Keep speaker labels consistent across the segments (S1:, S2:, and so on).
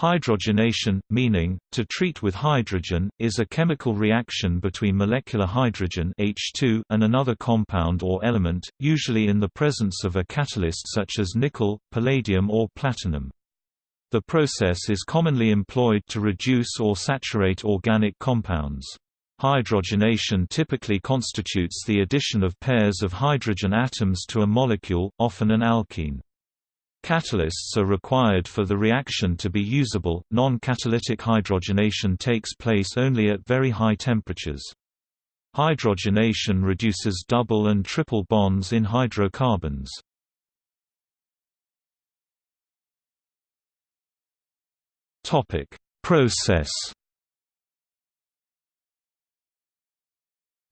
S1: Hydrogenation, meaning, to treat with hydrogen, is a chemical reaction between molecular hydrogen H2 and another compound or element, usually in the presence of a catalyst such as nickel, palladium or platinum. The process is commonly employed to reduce or saturate organic compounds. Hydrogenation typically constitutes the addition of pairs of hydrogen atoms to a molecule, often an alkene. Catalysts are required for the reaction to be usable. Non-catalytic hydrogenation takes place only at very high temperatures. Hydrogenation reduces double and triple bonds in hydrocarbons. Topic: Process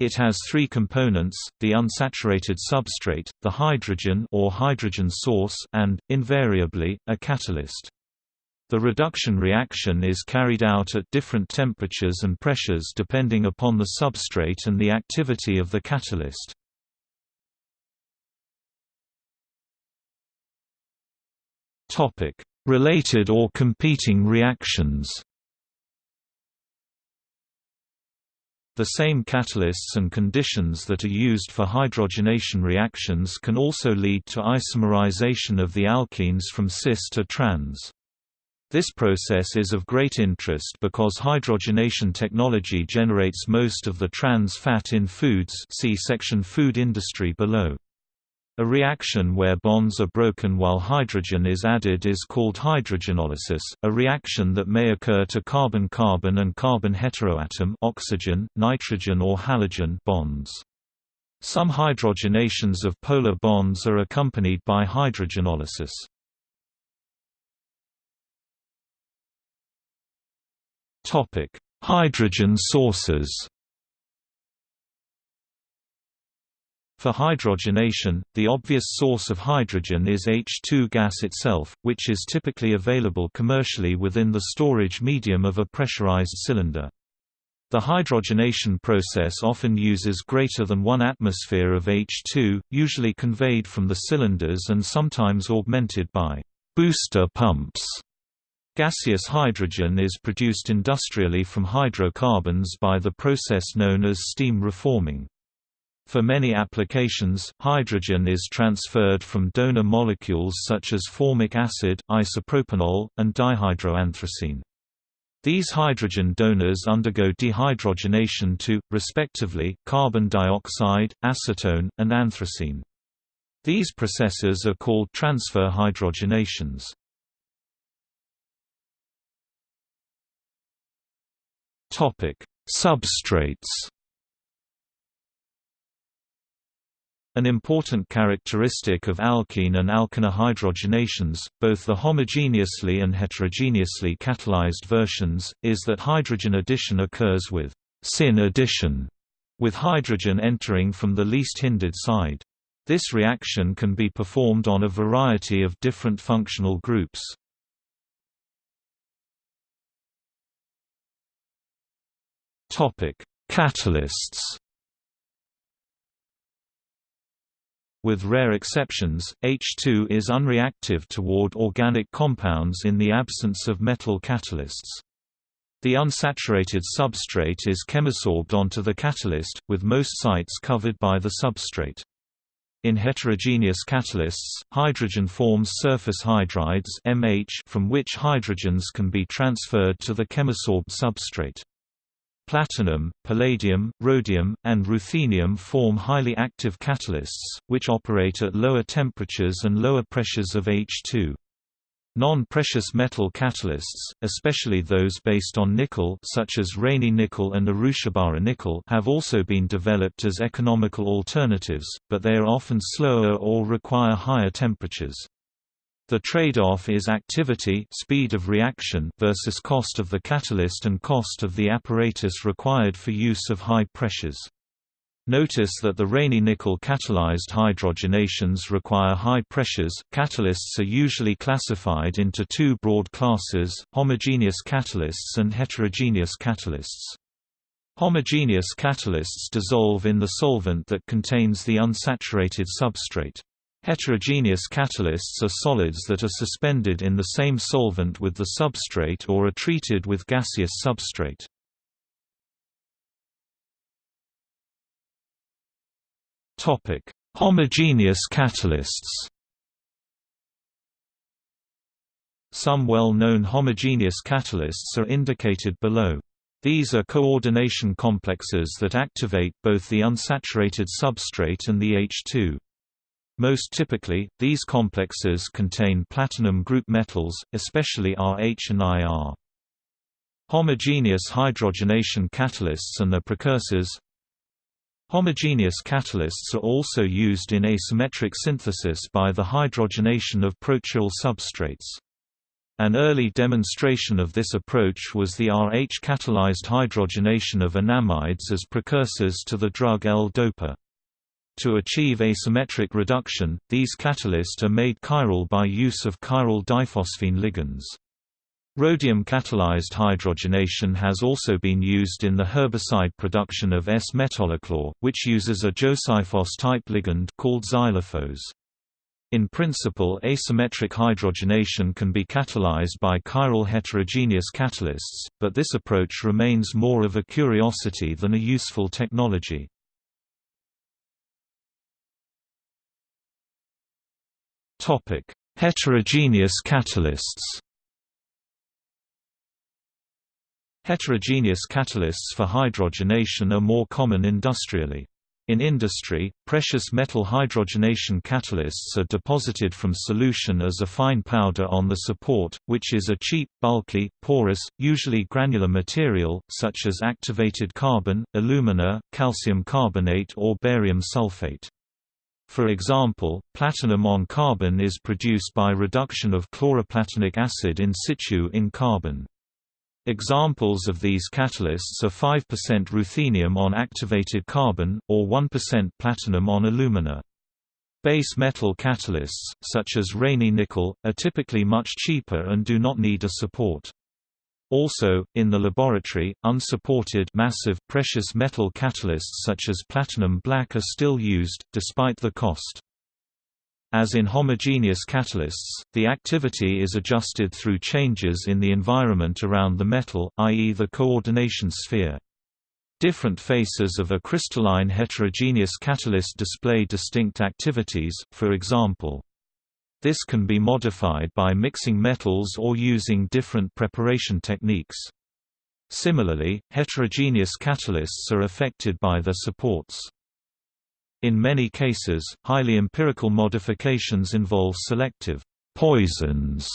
S1: It has three components, the unsaturated substrate, the hydrogen or hydrogen source and, invariably, a catalyst. The reduction reaction is carried out at different temperatures and pressures depending upon the substrate and the activity of the catalyst. Related or competing reactions The same catalysts and conditions that are used for hydrogenation reactions can also lead to isomerization of the alkenes from cis to trans. This process is of great interest because hydrogenation technology generates most of the trans fat in foods see section Food industry below. A reaction where bonds are broken while hydrogen is added is called hydrogenolysis, a reaction that may occur to carbon-carbon and carbon heteroatom oxygen, nitrogen or halogen bonds. Some hydrogenations of polar bonds are accompanied by hydrogenolysis. Topic: Hydrogen sources For hydrogenation, the obvious source of hydrogen is H2 gas itself, which is typically available commercially within the storage medium of a pressurized cylinder. The hydrogenation process often uses greater than 1 atmosphere of H2, usually conveyed from the cylinders and sometimes augmented by booster pumps. Gaseous hydrogen is produced industrially from hydrocarbons by the process known as steam reforming. For many applications, hydrogen is transferred from donor molecules such as formic acid, isopropanol, and dihydroanthracene. These hydrogen donors undergo dehydrogenation to, respectively, carbon dioxide, acetone, and anthracene. These processes are called transfer hydrogenations. Substrates An important characteristic of alkene and alkyne hydrogenations, both the homogeneously and heterogeneously catalyzed versions, is that hydrogen addition occurs with syn addition, with hydrogen entering from the least hindered side. This reaction can be performed on a variety of different functional groups. Catalysts With rare exceptions, H2 is unreactive toward organic compounds in the absence of metal catalysts. The unsaturated substrate is chemisorbed onto the catalyst, with most sites covered by the substrate. In heterogeneous catalysts, hydrogen forms surface hydrides MH from which hydrogens can be transferred to the chemisorbed substrate. Platinum, palladium, rhodium, and ruthenium form highly active catalysts, which operate at lower temperatures and lower pressures of H2. Non-precious metal catalysts, especially those based on nickel such as Raney nickel and Urushibara nickel have also been developed as economical alternatives, but they are often slower or require higher temperatures. The trade-off is activity speed of reaction versus cost of the catalyst and cost of the apparatus required for use of high pressures. Notice that the Raney nickel catalyzed hydrogenations require high pressures. Catalysts are usually classified into two broad classes, homogeneous catalysts and heterogeneous catalysts. Homogeneous catalysts dissolve in the solvent that contains the unsaturated substrate. Heterogeneous catalysts are solids that are suspended in the same solvent with the substrate or are treated with gaseous substrate. Topic: Homogeneous catalysts. Some well-known homogeneous catalysts are indicated below. These are coordination complexes that activate both the unsaturated substrate and the H2. Most typically, these complexes contain platinum group metals, especially Rh and Ir. Homogeneous hydrogenation catalysts and their precursors Homogeneous catalysts are also used in asymmetric synthesis by the hydrogenation of prochiral substrates. An early demonstration of this approach was the Rh-catalyzed hydrogenation of enamides as precursors to the drug L-DOPA. To achieve asymmetric reduction, these catalysts are made chiral by use of chiral diphosphine ligands. Rhodium-catalyzed hydrogenation has also been used in the herbicide production of S-metolachlor, which uses a Josiphos-type ligand called Xyliphos. In principle asymmetric hydrogenation can be catalyzed by chiral heterogeneous catalysts, but this approach remains more of a curiosity than a useful technology. Heterogeneous catalysts Heterogeneous catalysts for hydrogenation are more common industrially. In industry, precious metal hydrogenation catalysts are deposited from solution as a fine powder on the support, which is a cheap, bulky, porous, usually granular material, such as activated carbon, alumina, calcium carbonate or barium sulfate. For example, platinum on carbon is produced by reduction of chloroplatinic acid in situ in carbon. Examples of these catalysts are 5% ruthenium on activated carbon, or 1% platinum on alumina. Base metal catalysts, such as Raney nickel, are typically much cheaper and do not need a support. Also, in the laboratory, unsupported massive precious metal catalysts such as platinum black are still used, despite the cost. As in homogeneous catalysts, the activity is adjusted through changes in the environment around the metal, i.e. the coordination sphere. Different faces of a crystalline heterogeneous catalyst display distinct activities, for example. This can be modified by mixing metals or using different preparation techniques. Similarly, heterogeneous catalysts are affected by their supports. In many cases, highly empirical modifications involve selective poisons.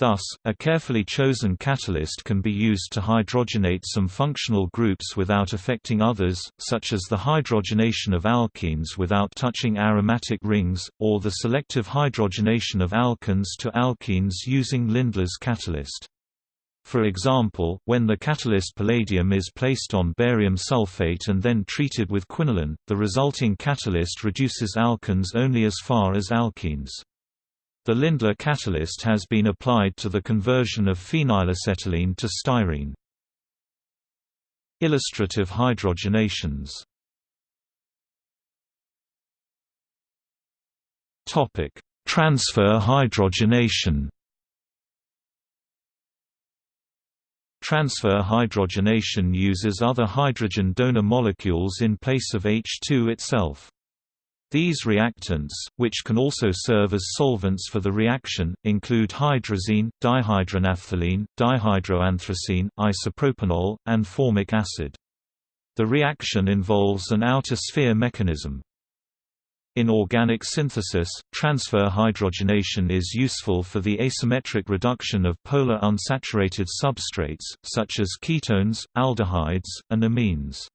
S1: Thus, a carefully chosen catalyst can be used to hydrogenate some functional groups without affecting others, such as the hydrogenation of alkenes without touching aromatic rings, or the selective hydrogenation of alkynes to alkynes using Lindlar's catalyst. For example, when the catalyst palladium is placed on barium sulfate and then treated with quinoline, the resulting catalyst reduces alkenes only as far as alkenes. The Lindlar catalyst has been applied to the conversion of phenylacetylene to styrene. Illustrative hydrogenations Transfer hydrogenation Transfer hydrogenation uses other hydrogen donor molecules in place of H2 itself. These reactants, which can also serve as solvents for the reaction, include hydrazine, dihydronaphthalene, dihydroanthracene, isopropanol, and formic acid. The reaction involves an outer sphere mechanism. In organic synthesis, transfer hydrogenation is useful for the asymmetric reduction of polar unsaturated substrates, such as ketones, aldehydes, and amines.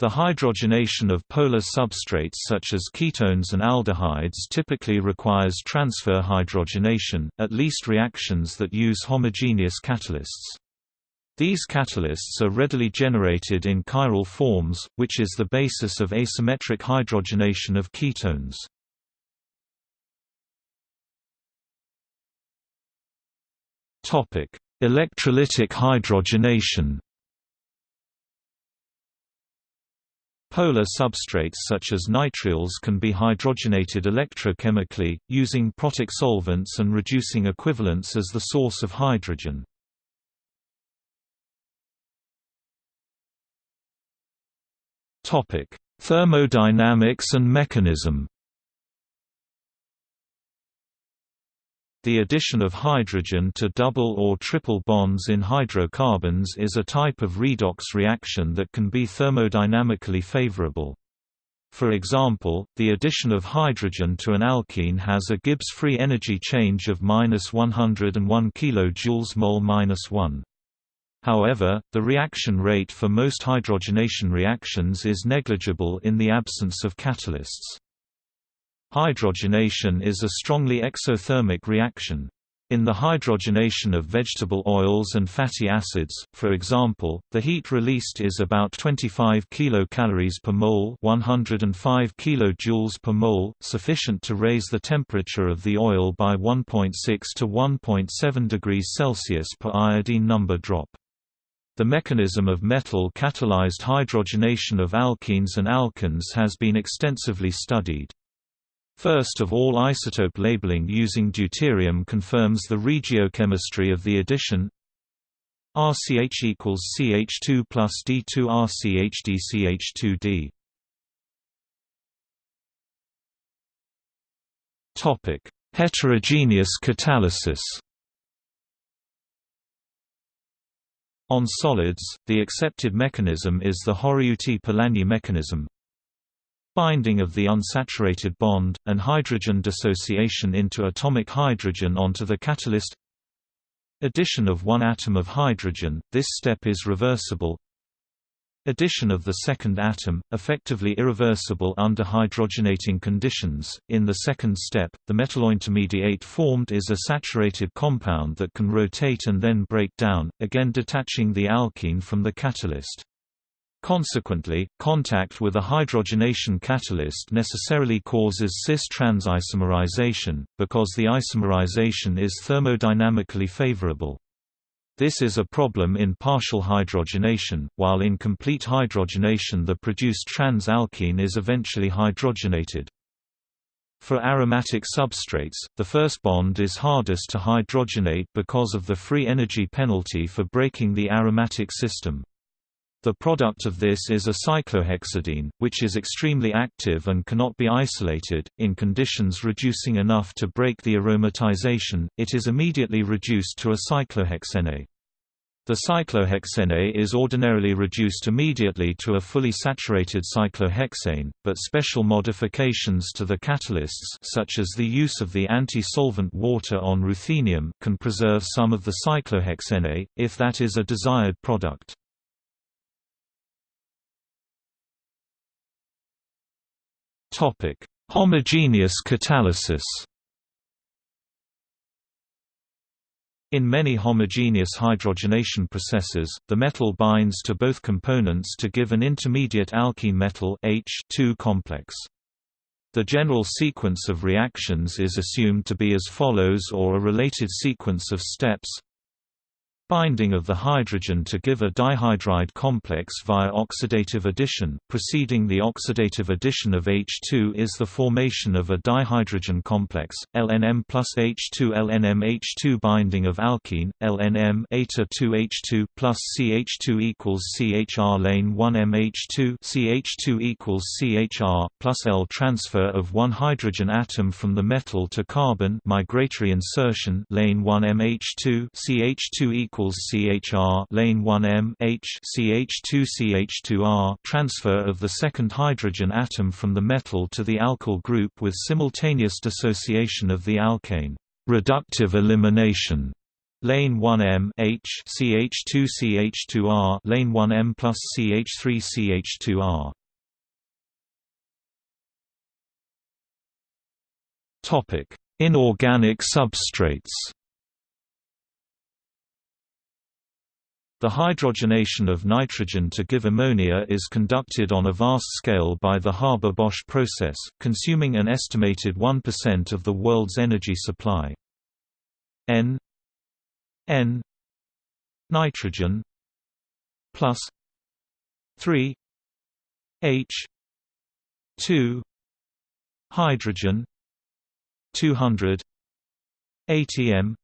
S1: The hydrogenation of polar substrates such as ketones and aldehydes typically requires transfer hydrogenation, at least reactions that use homogeneous catalysts. These catalysts are readily generated in chiral forms, which is the basis of asymmetric hydrogenation of ketones. Electrolytic hydrogenation Polar substrates such as nitriles can be hydrogenated electrochemically, using protic solvents and reducing equivalents as the source of hydrogen. Thermodynamics and mechanism The addition of hydrogen to double or triple bonds in hydrocarbons is a type of redox reaction that can be thermodynamically favorable. For example, the addition of hydrogen to an alkene has a Gibbs free energy change of minus 101 kJ mol minus 1. However, the reaction rate for most hydrogenation reactions is negligible in the absence of catalysts. Hydrogenation is a strongly exothermic reaction. In the hydrogenation of vegetable oils and fatty acids, for example, the heat released is about 25 kilocalories per mole, 105 kilojoules per mole, sufficient to raise the temperature of the oil by 1.6 to 1.7 degrees Celsius per iodine number drop. The mechanism of metal-catalyzed hydrogenation of alkenes and alkanes has been extensively studied. First of all isotope labeling using deuterium confirms the regiochemistry of the addition RCH equals CH2 plus D2 RCH DCH2D. Topic: Heterogeneous catalysis. On solids, the accepted mechanism is the Horiuti-Polanyi mechanism, binding of the unsaturated bond, and hydrogen dissociation into atomic hydrogen onto the catalyst Addition of one atom of hydrogen, this step is reversible Addition of the second atom, effectively irreversible under hydrogenating conditions. In the second step, the metallointermediate formed is a saturated compound that can rotate and then break down, again detaching the alkene from the catalyst. Consequently, contact with a hydrogenation catalyst necessarily causes cis-trans isomerization, because the isomerization is thermodynamically favorable. This is a problem in partial hydrogenation, while in complete hydrogenation the produced trans-alkene is eventually hydrogenated. For aromatic substrates, the first bond is hardest to hydrogenate because of the free energy penalty for breaking the aromatic system. The product of this is a cyclohexadiene, which is extremely active and cannot be isolated. In conditions reducing enough to break the aromatization, it is immediately reduced to a cyclohexene. The cyclohexene is ordinarily reduced immediately to a fully saturated cyclohexane, but special modifications to the catalysts such as the use of the anti-solvent water on ruthenium can preserve some of the cyclohexene, if that is a desired product. Topic: Homogeneous catalysis. In many homogeneous hydrogenation processes, the metal binds to both components to give an intermediate alkene metal H complex. The general sequence of reactions is assumed to be as follows or a related sequence of steps binding of the hydrogen to give a dihydride complex via oxidative addition. Preceding the oxidative addition of H2 is the formation of a dihydrogen complex, LNM plus H2 LNM H2 binding of alkene, LNM eta 2H2 plus CH2 equals CHR lane 1 MH2 CH2 equals CHR plus L transfer of one hydrogen atom from the metal to carbon migratory insertion lane 1 MH2 CH2 equals equals CHR lane 1M H CH2 CH2R transfer of the second hydrogen atom from the metal to the alkyl group with simultaneous dissociation of the alkane reductive elimination. Lane 1M H CH2 CH2R lane 1M plus CH3 CH2R Topic Inorganic substrates The hydrogenation of nitrogen to give ammonia is conducted on a vast scale by the Haber-Bosch process, consuming an estimated 1% of the world's energy supply. N N nitrogen plus 3 H 2 hydrogen 200 ATM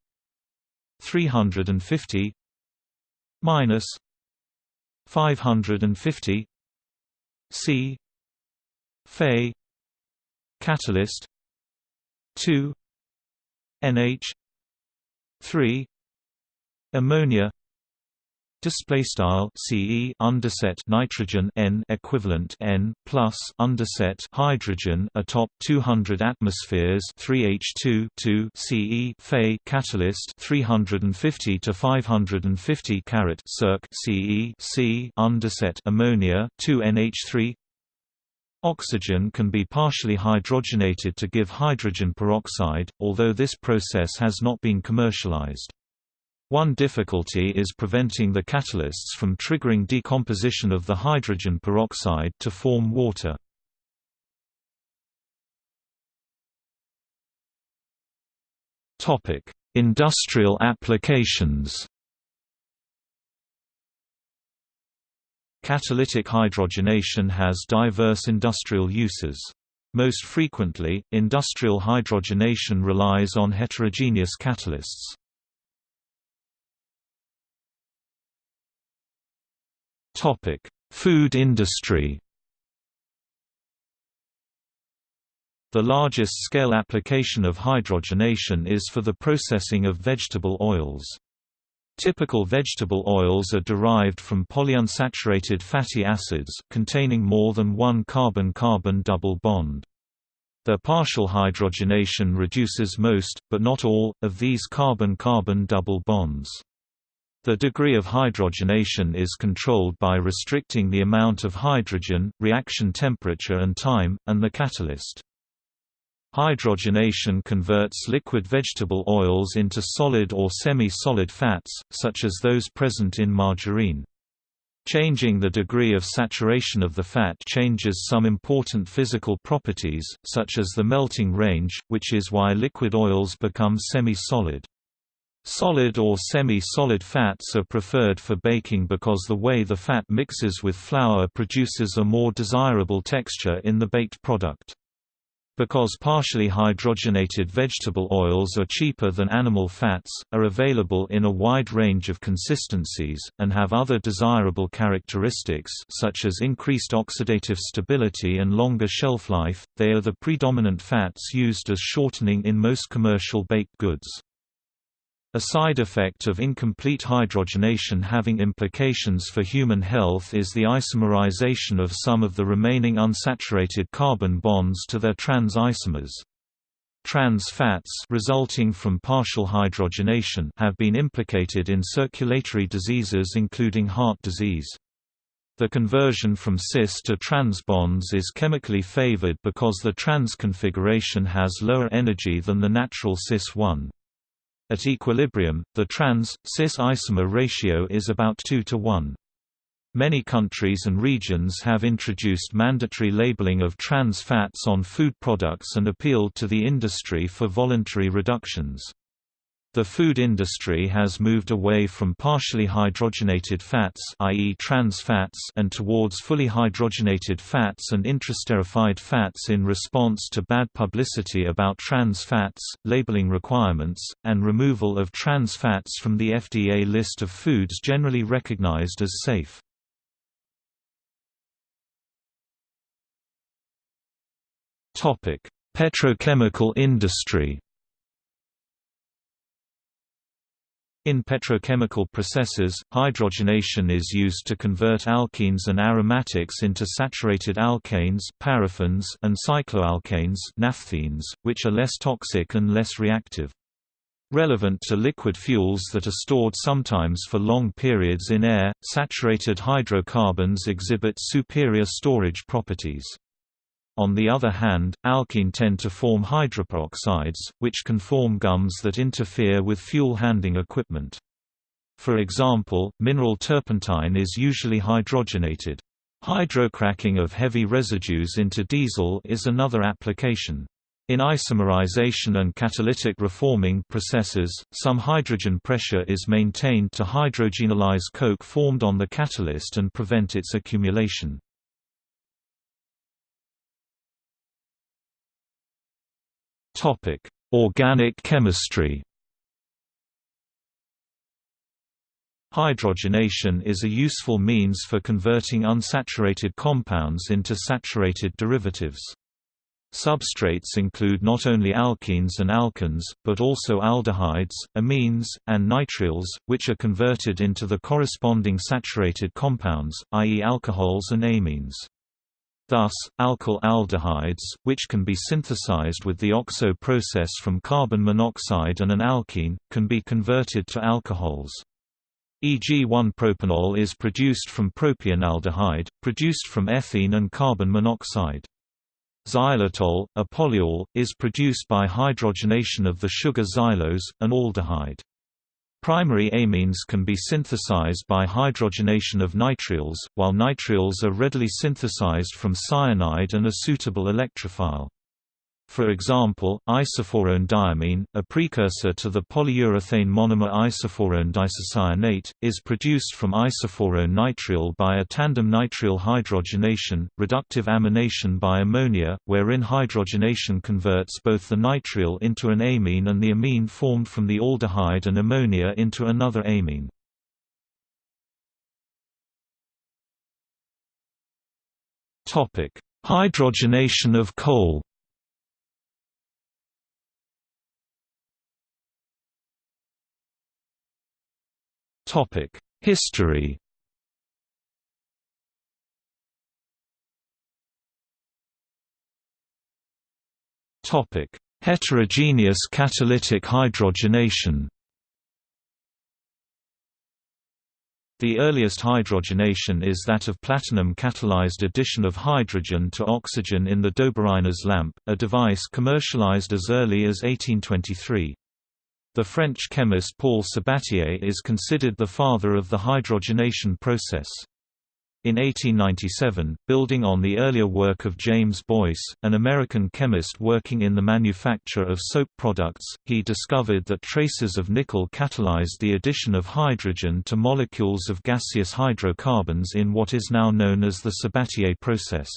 S1: 350 minus 550 C Fe catalyst 2 NH 3 ammonia display style CE underset nitrogen N equivalent N plus underset hydrogen atop 200 atmospheres 3H2 2 CE Fe catalyst 350 to 550 carat circ CE C underset ammonia 2 NH3 Oxygen can be partially hydrogenated to give hydrogen peroxide, although this process has not been commercialized. One difficulty is preventing the catalysts from triggering decomposition of the hydrogen peroxide to form water. Industrial applications Catalytic hydrogenation has diverse industrial uses. Most frequently, industrial hydrogenation relies on heterogeneous catalysts. Topic: Food industry. The largest scale application of hydrogenation is for the processing of vegetable oils. Typical vegetable oils are derived from polyunsaturated fatty acids, containing more than one carbon-carbon double bond. Their partial hydrogenation reduces most, but not all, of these carbon-carbon double bonds. The degree of hydrogenation is controlled by restricting the amount of hydrogen, reaction temperature and time, and the catalyst. Hydrogenation converts liquid vegetable oils into solid or semi-solid fats, such as those present in margarine. Changing the degree of saturation of the fat changes some important physical properties, such as the melting range, which is why liquid oils become semi-solid. Solid or semi-solid fats are preferred for baking because the way the fat mixes with flour produces a more desirable texture in the baked product. Because partially hydrogenated vegetable oils are cheaper than animal fats, are available in a wide range of consistencies, and have other desirable characteristics such as increased oxidative stability and longer shelf life, they are the predominant fats used as shortening in most commercial baked goods. A side effect of incomplete hydrogenation having implications for human health is the isomerization of some of the remaining unsaturated carbon bonds to their trans isomers. Trans fats resulting from partial hydrogenation have been implicated in circulatory diseases including heart disease. The conversion from cis to trans bonds is chemically favored because the trans configuration has lower energy than the natural cis-1. At equilibrium, the trans-cis isomer ratio is about 2 to 1. Many countries and regions have introduced mandatory labeling of trans fats on food products and appealed to the industry for voluntary reductions. The food industry has moved away from partially hydrogenated fats i.e. trans fats and towards fully hydrogenated fats and interesterified fats in response to bad publicity about trans fats, labeling requirements, and removal of trans fats from the FDA list of foods generally recognized as safe. Petrochemical industry In petrochemical processes, hydrogenation is used to convert alkenes and aromatics into saturated alkanes paraffins and cycloalkanes naphthenes, which are less toxic and less reactive. Relevant to liquid fuels that are stored sometimes for long periods in air, saturated hydrocarbons exhibit superior storage properties. On the other hand, alkene tend to form hydroperoxides, which can form gums that interfere with fuel handling equipment. For example, mineral turpentine is usually hydrogenated. Hydrocracking of heavy residues into diesel is another application. In isomerization and catalytic reforming processes, some hydrogen pressure is maintained to hydrogenolyze coke formed on the catalyst and prevent its accumulation. Topic: Organic chemistry. Hydrogenation is a useful means for converting unsaturated compounds into saturated derivatives. Substrates include not only alkenes and alkynes, but also aldehydes, amines, and nitriles, which are converted into the corresponding saturated compounds, i.e. alcohols and amines. Thus, alkyl aldehydes, which can be synthesized with the oxo process from carbon monoxide and an alkene, can be converted to alcohols e.g. 1-propanol is produced from propionaldehyde, produced from ethene and carbon monoxide. Xylitol, a polyol, is produced by hydrogenation of the sugar xylose, an aldehyde. Primary amines can be synthesized by hydrogenation of nitriles, while nitriles are readily synthesized from cyanide and a suitable electrophile. For example, isophorone a precursor to the polyurethane monomer isophorone diisocyanate, is produced from isophorone nitrile by a tandem nitrile hydrogenation, reductive amination by ammonia, wherein hydrogenation converts both the nitrile into an amine and the amine formed from the aldehyde and ammonia into another amine. Hydrogenation of coal History Topic: Heterogeneous catalytic hydrogenation. The earliest hydrogenation is that of platinum-catalyzed addition of hydrogen to oxygen in the Dobereiner's lamp, a device commercialized as early as 1823. The French chemist Paul Sabatier is considered the father of the hydrogenation process. In 1897, building on the earlier work of James Boyce, an American chemist working in the manufacture of soap products, he discovered that traces of nickel catalyzed the addition of hydrogen to molecules of gaseous hydrocarbons in what is now known as the Sabatier process.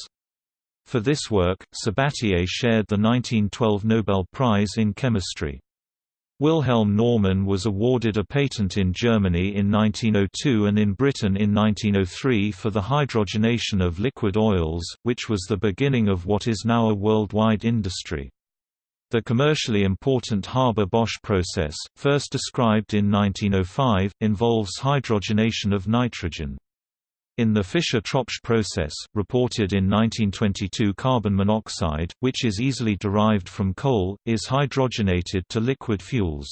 S1: For this work, Sabatier shared the 1912 Nobel Prize in Chemistry. Wilhelm Normann was awarded a patent in Germany in 1902 and in Britain in 1903 for the hydrogenation of liquid oils, which was the beginning of what is now a worldwide industry. The commercially important Haber-Bosch process, first described in 1905, involves hydrogenation of nitrogen. In the Fischer-Tropsch process, reported in 1922 carbon monoxide, which is easily derived from coal, is hydrogenated to liquid fuels.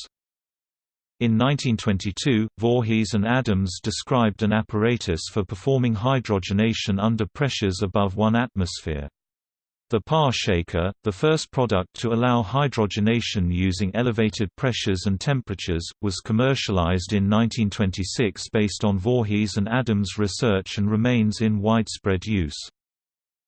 S1: In 1922, Voorhees and Adams described an apparatus for performing hydrogenation under pressures above 1 atmosphere. The Parr shaker, the first product to allow hydrogenation using elevated pressures and temperatures, was commercialized in 1926 based on Voorhees and Adams' research and remains in widespread use.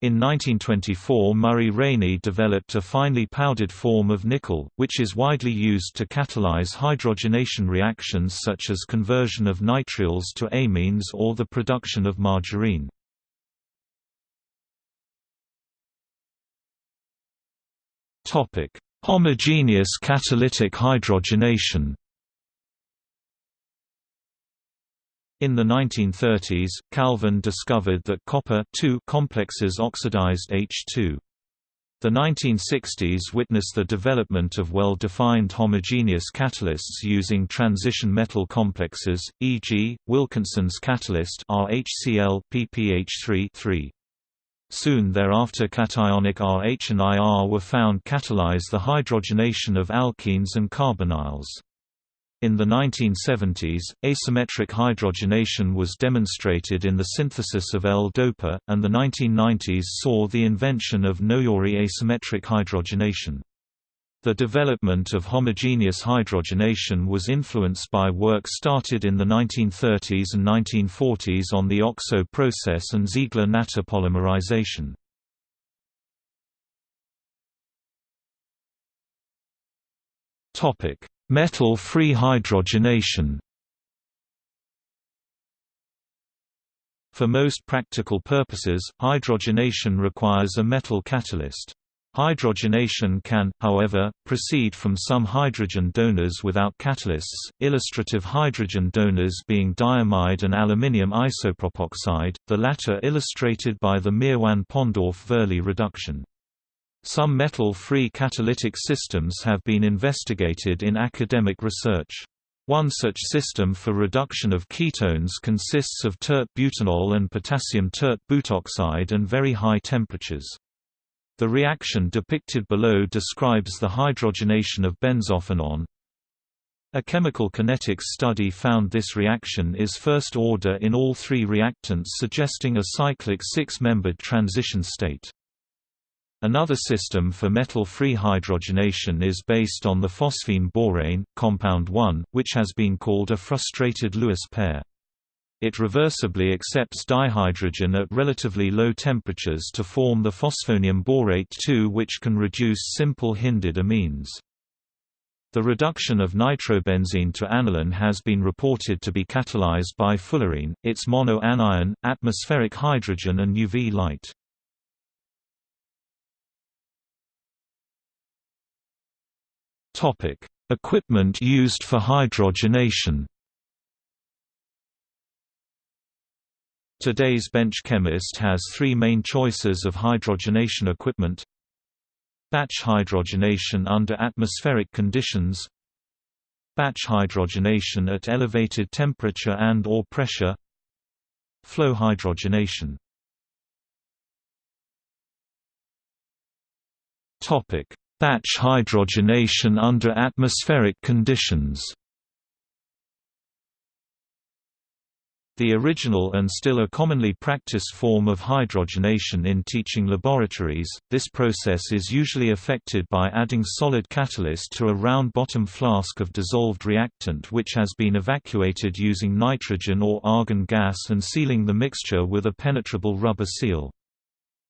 S1: In 1924 Murray Raney developed a finely powdered form of nickel, which is widely used to catalyze hydrogenation reactions such as conversion of nitriles to amines or the production of margarine.
S2: Homogeneous catalytic hydrogenation.
S1: In the 1930s, Calvin discovered that copper complexes oxidized H2. The 1960s witnessed the development of well-defined homogeneous catalysts using transition metal complexes, e.g., Wilkinson's catalyst RHCl PPH3 3. Soon thereafter cationic RH and IR were found catalyze the hydrogenation of alkenes and carbonyls. In the 1970s, asymmetric hydrogenation was demonstrated in the synthesis of L-DOPA, and the 1990s saw the invention of Noyori asymmetric hydrogenation. The development of homogeneous hydrogenation was influenced by work started in the 1930s and 1940s on the OXO process and Ziegler-Natta polymerization.
S2: Metal-free hydrogenation
S1: For most practical purposes, hydrogenation requires a metal catalyst. Hydrogenation can, however, proceed from some hydrogen donors without catalysts, illustrative hydrogen donors being diamide and aluminium isopropoxide, the latter illustrated by the Meerwein-Ponndorf-Verley reduction. Some metal-free catalytic systems have been investigated in academic research. One such system for reduction of ketones consists of tert butanol and potassium tert butoxide and very high temperatures. The reaction depicted below describes the hydrogenation of benzophenone. A chemical kinetics study found this reaction is first order in all three reactants suggesting a cyclic six-membered transition state. Another system for metal-free hydrogenation is based on the phosphine borane, compound 1, which has been called a frustrated Lewis pair. It reversibly accepts dihydrogen at relatively low temperatures to form the phosphonium borate 2 which can reduce simple hindered amines. The reduction of nitrobenzene to aniline has been reported to be catalyzed by fullerene, its mono-anion, atmospheric hydrogen and UV light. Equipment used for hydrogenation Today's bench chemist has three main choices of hydrogenation equipment. Batch hydrogenation under atmospheric conditions. Batch hydrogenation at elevated temperature and or pressure. Flow hydrogenation. Batch hydrogenation under atmospheric conditions The original and still a commonly practiced form of hydrogenation in teaching laboratories, this process is usually effected by adding solid catalyst to a round-bottom flask of dissolved reactant which has been evacuated using nitrogen or argon gas and sealing the mixture with a penetrable rubber seal.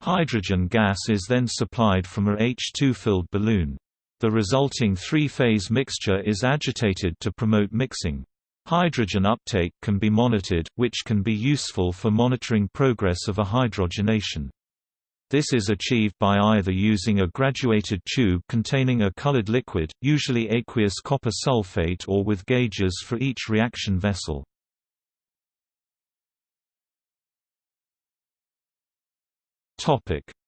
S1: Hydrogen gas is then supplied from a H2-filled balloon. The resulting three-phase mixture is agitated to promote mixing. Hydrogen uptake can be monitored, which can be useful for monitoring progress of a hydrogenation. This is achieved by either using a graduated tube containing a colored liquid, usually aqueous copper sulfate or with gauges for each reaction vessel.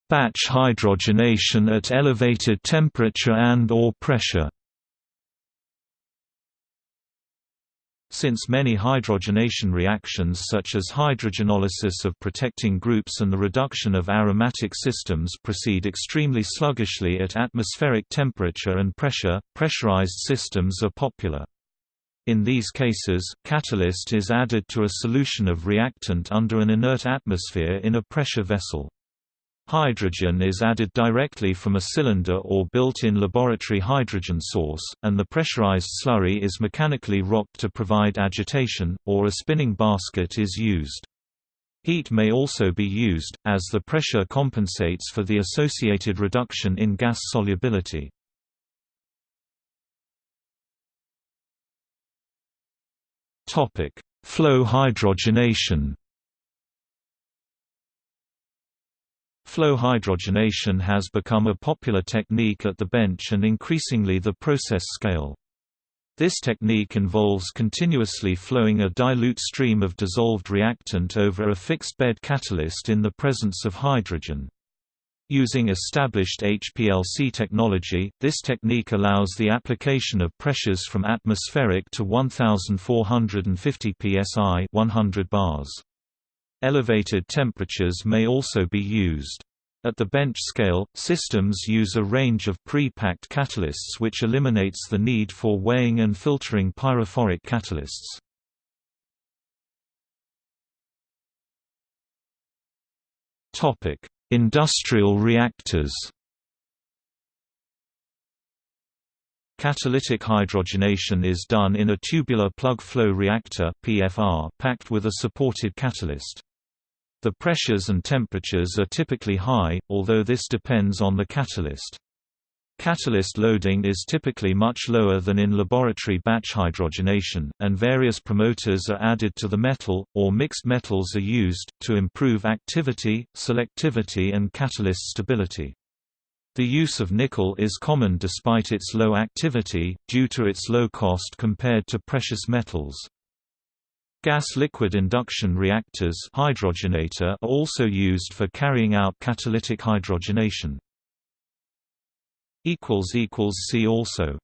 S1: Batch hydrogenation at elevated temperature and or pressure Since many hydrogenation reactions such as hydrogenolysis of protecting groups and the reduction of aromatic systems proceed extremely sluggishly at atmospheric temperature and pressure, pressurized systems are popular. In these cases, catalyst is added to a solution of reactant under an inert atmosphere in a pressure vessel. Hydrogen is added directly from a cylinder or built-in laboratory hydrogen source, and the pressurized slurry is mechanically rocked to provide agitation, or a spinning basket is used. Heat may also be used, as the pressure compensates for the associated reduction in gas solubility. Flow hydrogenation Flow hydrogenation has become a popular technique at the bench and increasingly the process scale. This technique involves continuously flowing a dilute stream of dissolved reactant over a fixed bed catalyst in the presence of hydrogen. Using established HPLC technology, this technique allows the application of pressures from atmospheric to 1450 psi 100 bars. Elevated temperatures may also be used. At the bench scale, systems use a range of pre-packed catalysts which eliminates the need for weighing and filtering pyrophoric catalysts. Industrial reactors Catalytic hydrogenation is done in a tubular plug flow reactor (PFR) packed with a supported catalyst. The pressures and temperatures are typically high, although this depends on the catalyst. Catalyst loading is typically much lower than in laboratory batch hydrogenation, and various promoters are added to the metal, or mixed metals are used, to improve activity, selectivity and catalyst stability. The use of nickel is common despite its low activity, due to its low cost compared to precious metals. Gas-liquid induction reactors hydrogenator are also used for carrying out catalytic hydrogenation. See also